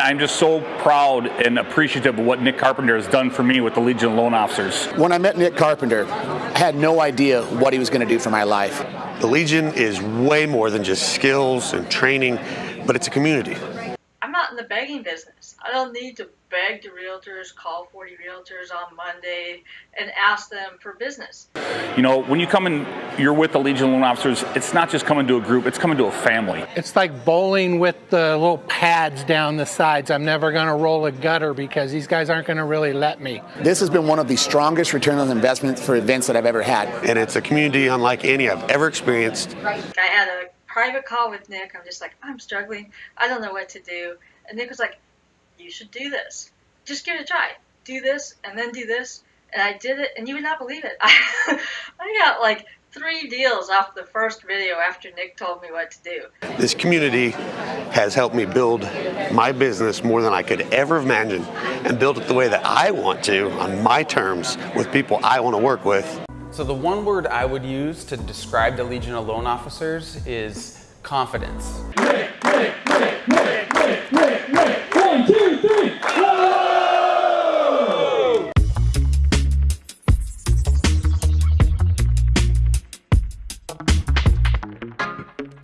I'm just so proud and appreciative of what Nick Carpenter has done for me with the Legion of Loan Officers. When I met Nick Carpenter, I had no idea what he was going to do for my life. The Legion is way more than just skills and training, but it's a community. I'm not in the begging business. I don't need to beg the realtors, call 40 realtors on Monday, and ask them for business. You know, when you come in, you're with the Legion of Loan Officers, it's not just coming to a group, it's coming to a family. It's like bowling with the little pads down the sides. I'm never going to roll a gutter because these guys aren't going to really let me. This has been one of the strongest return on investment for events that I've ever had. And it's a community unlike any I've ever experienced. I had a private call with Nick. I'm just like, I'm struggling. I don't know what to do. And Nick was like, you should do this. Just give it a try. Do this and then do this. And I did it, and you would not believe it. I, I got like three deals off the first video after Nick told me what to do. This community has helped me build my business more than I could ever imagine and build it the way that I want to on my terms with people I want to work with. So the one word I would use to describe the Legion of Loan Officers is confidence.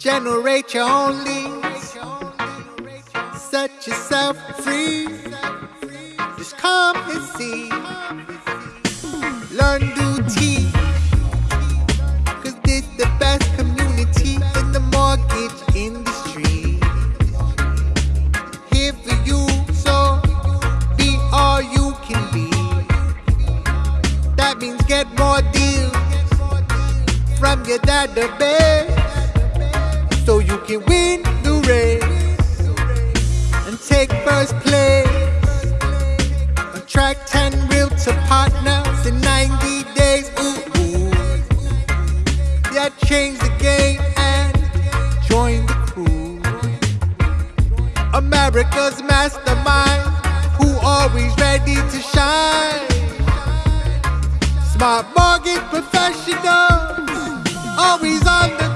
Generate your own leads. Set yourself free. Just come and see. Learn to teach. Cause this the best community in the mortgage industry. Here for you, so be all you can be. That means get more deals from your database so you can win the race and take first place. Attract 10 realtor partners in 90 days. Ooh, ooh. Yeah, change the game and join the crew. America's mastermind who always ready to shine. Smart mortgage professionals always on the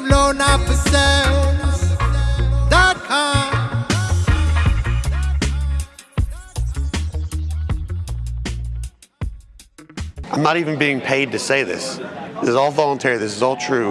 Loan Officers.com. I'm not even being paid to say this. This is all voluntary. This is all true.